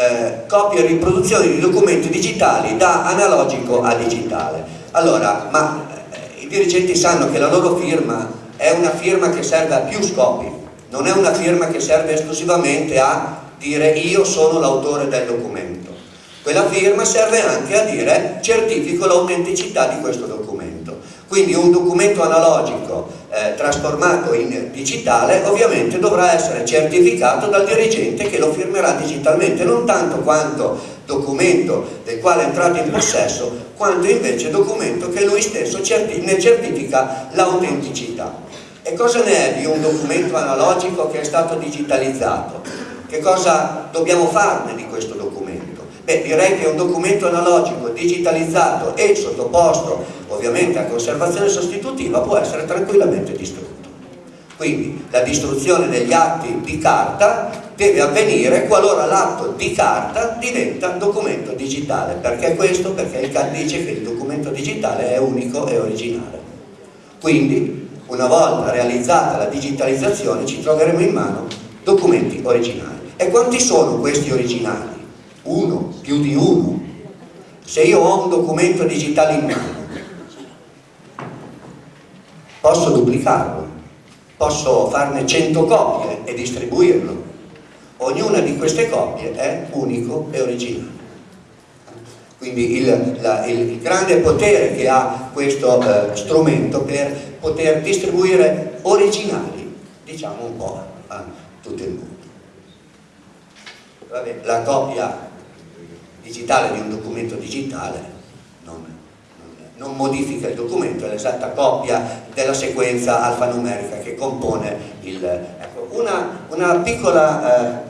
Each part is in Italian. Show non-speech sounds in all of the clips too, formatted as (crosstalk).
eh, copia e riproduzione di documenti digitali da analogico a digitale. Allora, ma eh, i dirigenti sanno che la loro firma è una firma che serve a più scopi, non è una firma che serve esclusivamente a dire io sono l'autore del documento. Quella firma serve anche a dire certifico l'autenticità di questo documento. Quindi un documento analogico eh, trasformato in digitale ovviamente dovrà essere certificato dal dirigente che lo firmerà digitalmente, non tanto quanto documento del quale è entrato in possesso, quanto invece documento che lui stesso certi ne certifica l'autenticità. E cosa ne è di un documento analogico che è stato digitalizzato? Che cosa dobbiamo farne di questo documento? Beh, direi che un documento analogico digitalizzato e sottoposto ovviamente a conservazione sostitutiva può essere tranquillamente distrutto. Quindi la distruzione degli atti di carta deve avvenire qualora l'atto di carta diventa documento digitale. Perché questo? Perché il CAD dice che il documento digitale è unico e originale. Quindi una volta realizzata la digitalizzazione ci troveremo in mano documenti originali. E quanti sono questi originali? Uno, più di uno. Se io ho un documento digitale in mano, posso duplicarlo, posso farne 100 copie e distribuirlo. Ognuna di queste copie è unico e originale. Quindi il, la, il, il grande potere che ha questo eh, strumento per poter distribuire originali, diciamo un po' a tutto il mondo. La copia digitale di un documento digitale non, non, non modifica il documento, è l'esatta copia della sequenza alfanumerica che compone il... Ecco, una, una piccola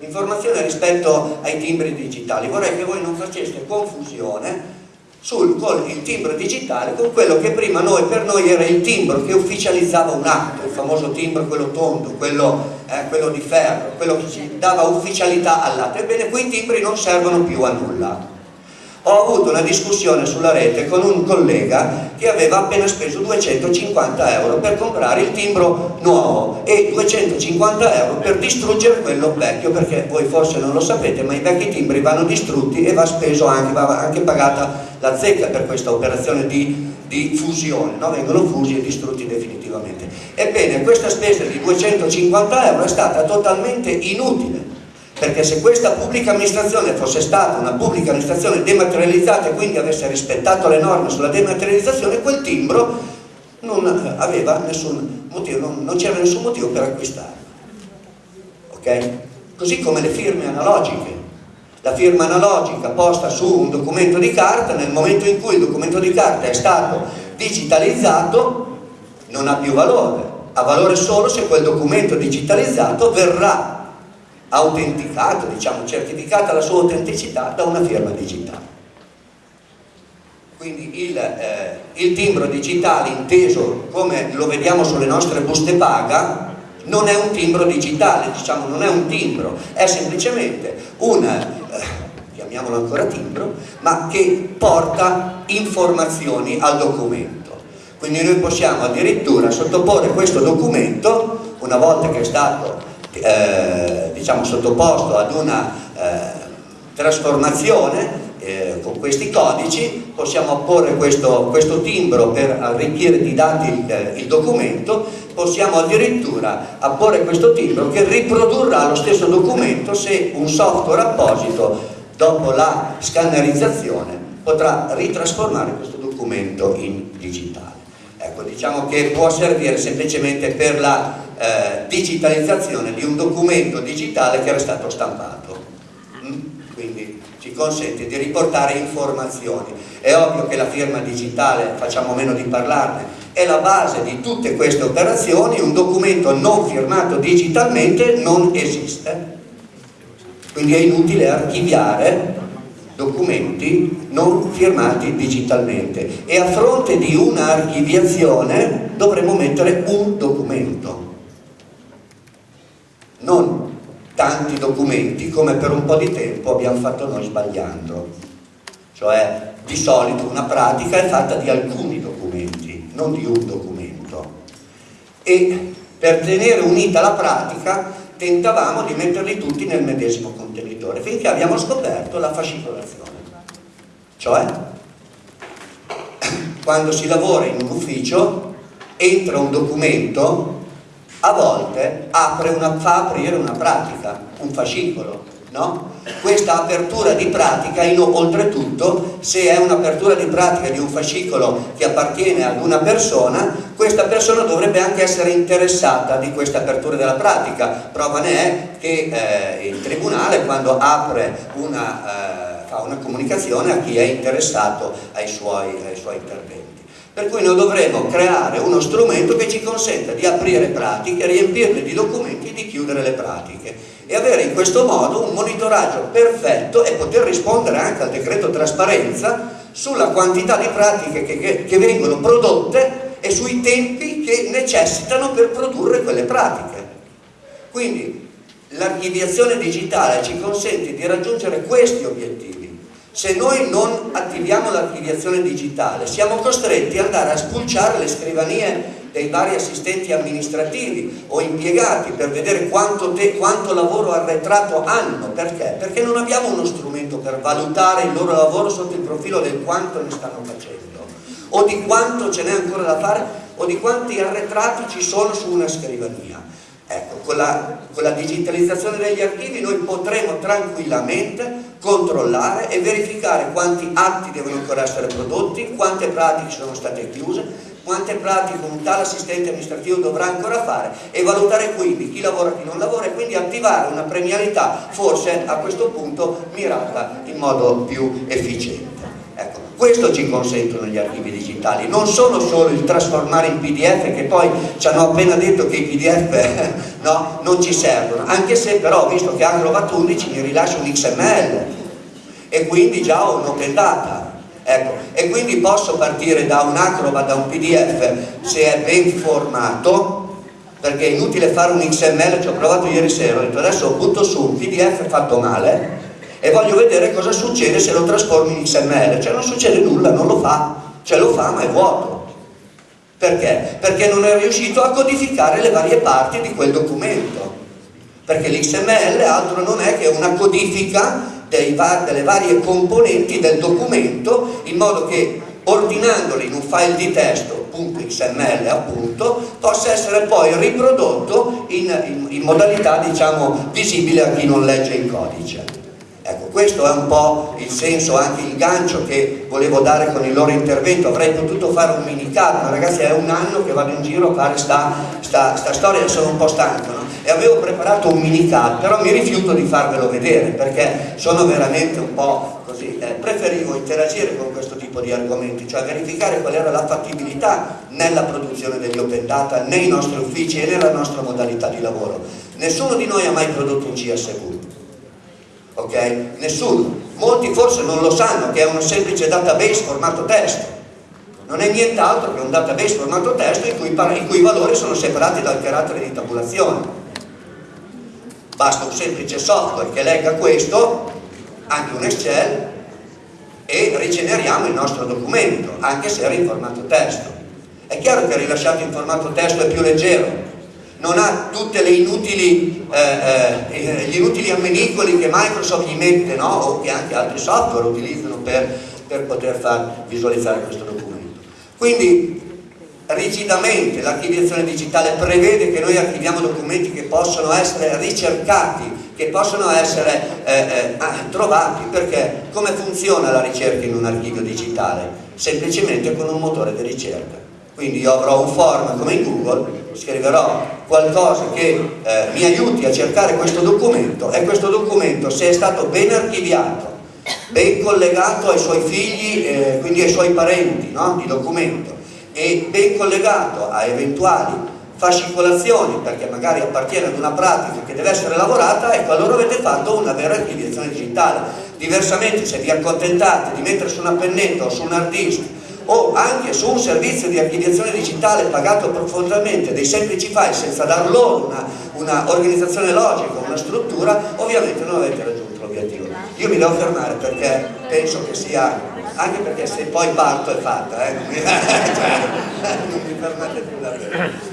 eh, informazione rispetto ai timbri digitali, vorrei che voi non faceste confusione sul, con il timbro digitale con quello che prima noi, per noi era il timbro che ufficializzava un atto, il famoso timbro quello tondo, quello, eh, quello di ferro, quello che ci dava ufficialità all'atto. Ebbene, quei timbri non servono più a nulla ho avuto una discussione sulla rete con un collega che aveva appena speso 250 euro per comprare il timbro nuovo e 250 euro per distruggere quello vecchio perché voi forse non lo sapete ma i vecchi timbri vanno distrutti e va speso anche, va anche pagata la zecca per questa operazione di, di fusione no? vengono fusi e distrutti definitivamente ebbene questa spesa di 250 euro è stata totalmente inutile perché se questa pubblica amministrazione fosse stata una pubblica amministrazione dematerializzata e quindi avesse rispettato le norme sulla dematerializzazione, quel timbro non aveva nessun motivo, non, non c'era nessun motivo per acquistarlo. Ok? Così come le firme analogiche. La firma analogica posta su un documento di carta, nel momento in cui il documento di carta è stato digitalizzato, non ha più valore. Ha valore solo se quel documento digitalizzato verrà autenticato, diciamo, certificata la sua autenticità da una firma digitale. Quindi il, eh, il, timbro digitale inteso come lo vediamo sulle nostre buste paga non è un timbro digitale, diciamo, non è un timbro, è semplicemente un, eh, chiamiamolo ancora timbro, ma che porta informazioni al documento. Quindi noi possiamo addirittura sottoporre questo documento, una volta che è stato eh, diciamo, sottoposto ad una eh, trasformazione eh, con questi codici, possiamo apporre questo, questo, timbro per arricchire di dati il, il documento, possiamo addirittura apporre questo timbro che riprodurrà lo stesso documento se un software apposito dopo la scannerizzazione potrà ritrasformare questo documento in digitale. Ecco, diciamo che può servire semplicemente per la eh, digitalizzazione di un documento digitale che era stato stampato. Mm? Quindi ci consente di riportare informazioni. È ovvio che la firma digitale, facciamo meno di parlarne, è la base di tutte queste operazioni, un documento non firmato digitalmente non esiste. Quindi è inutile archiviare documenti non firmati digitalmente e a fronte di una archiviazione dovremo mettere un documento non tanti documenti come per un po' di tempo abbiamo fatto noi sbagliando. Cioè, di solito una pratica è fatta di alcuni documenti, non di un documento. E per tenere unita la pratica tentavamo di metterli tutti nel medesimo contenitore finché abbiamo scoperto la fascicolazione. Cioè, (coughs) quando si lavora in un ufficio, entra un documento, a volte apre una, fa aprire una pratica, un fascicolo, no? Questa apertura di pratica, in, oltretutto, se è un'apertura di pratica di un fascicolo che appartiene ad una persona, questa persona dovrebbe anche essere interessata di questa apertura della pratica. Prova ne è che eh, il Tribunale, quando apre una, eh, fa una comunicazione a chi è interessato ai suoi, ai suoi interventi. Per cui noi dovremo creare uno strumento che ci consenta di aprire pratiche, riempirle di documenti e di chiudere le pratiche e avere in questo modo un monitoraggio perfetto e poter rispondere anche al decreto trasparenza sulla quantità di pratiche che, che, che vengono prodotte e sui tempi che necessitano per produrre quelle pratiche. Quindi l'archiviazione digitale ci consente di raggiungere questi obiettivi. Se noi non attiviamo l'archiviazione digitale siamo costretti ad andare a spulciare le scrivanie dei vari assistenti amministrativi o impiegati per vedere quanto, te, quanto lavoro arretrato hanno. Perché? Perché non abbiamo uno strumento per valutare il loro lavoro sotto il profilo del quanto ne stanno facendo o di quanto ce n'è ancora da fare o di quanti arretrati ci sono su una scrivania. Ecco, con la, con la digitalizzazione degli archivi noi potremo tranquillamente controllare e verificare quanti atti devono ancora essere prodotti, quante pratiche sono state chiuse, quante pratiche un tale assistente amministrativo dovrà ancora fare e valutare quindi chi lavora e chi non lavora e quindi attivare una premialità forse a questo punto mirata in modo più efficiente. Ecco, questo ci consentono gli archivi digitali, non sono solo il trasformare in pdf che poi ci hanno appena detto che i pdf (laughs) no, non ci servono, anche se però visto che Acrobat 11 mi rilascia un XML e quindi già ho un'open data Ecco, e quindi posso partire da un Acrobat, da un PDF se è ben formato perché è inutile fare un XML, ci ho provato ieri sera, ho detto adesso butto su un PDF fatto male e voglio vedere cosa succede se lo trasformo in XML, cioè non succede nulla, non lo fa, cioè lo fa ma è vuoto. Perché? Perché non è riuscito a codificare le varie parti di quel documento. Perché l'XML altro non è che una codifica va delle varie componenti del documento in modo che ordinandoli in un file di testo .xml appunto possa essere poi riprodotto in, in, in modalità diciamo visibile a chi non legge il codice. Ecco, questo è un po' il senso, anche il gancio che volevo dare con il loro intervento. Avrei potuto fare un mini ma ragazzi è un anno che vado in giro a fare sta, sta, sta storia e sono un po' stanco. E avevo preparato un mini car, però mi rifiuto di farvelo vedere perché sono veramente un po' così. Eh, preferivo interagire con questo tipo di argomenti, cioè verificare qual era la fattibilità nella produzione degli open data nei nostri uffici e nella nostra modalità di lavoro. Nessuno di noi ha mai prodotto un CSV ok? Nessuno. Molti forse non lo sanno che è un semplice database formato testo. Non è nient'altro che un database formato testo in cui, i valori sono separati dal carattere di tabulazione. Basta un semplice software che legga questo, anche un Excel, e rigeneriamo il nostro documento, anche se era in formato testo. È chiaro che rilasciato in formato testo è più leggero, non ha tutti eh, eh, gli inutili ammenicoli che Microsoft gli mette no? o che anche altri software utilizzano per, per poter far visualizzare questo documento. Quindi rigidamente l'archiviazione digitale prevede che noi archiviamo documenti che possono essere ricercati, che possono essere eh, eh, trovati, perché come funziona la ricerca in un archivio digitale? Semplicemente con un motore di ricerca. Quindi io avrò un form come in Google scriverò qualcosa che eh, mi aiuti a cercare questo documento e questo documento se è stato ben archiviato, ben collegato ai suoi figli, eh, quindi ai suoi parenti no? di documento e ben collegato a eventuali fascicolazioni perché magari appartiene ad una pratica che deve essere lavorata ecco allora avete fatto una vera archiviazione digitale diversamente se vi accontentate di mettere su una pennetta o su un hard disk o anche su un servizio di archiviazione digitale pagato profondamente dei semplici file senza dar loro una, una organizzazione logica, una struttura, ovviamente non avete raggiunto l'obiettivo. Io mi devo fermare perché penso che sia, anche perché se poi parto è fatta, eh? non mi (laughs) fermate più davvero.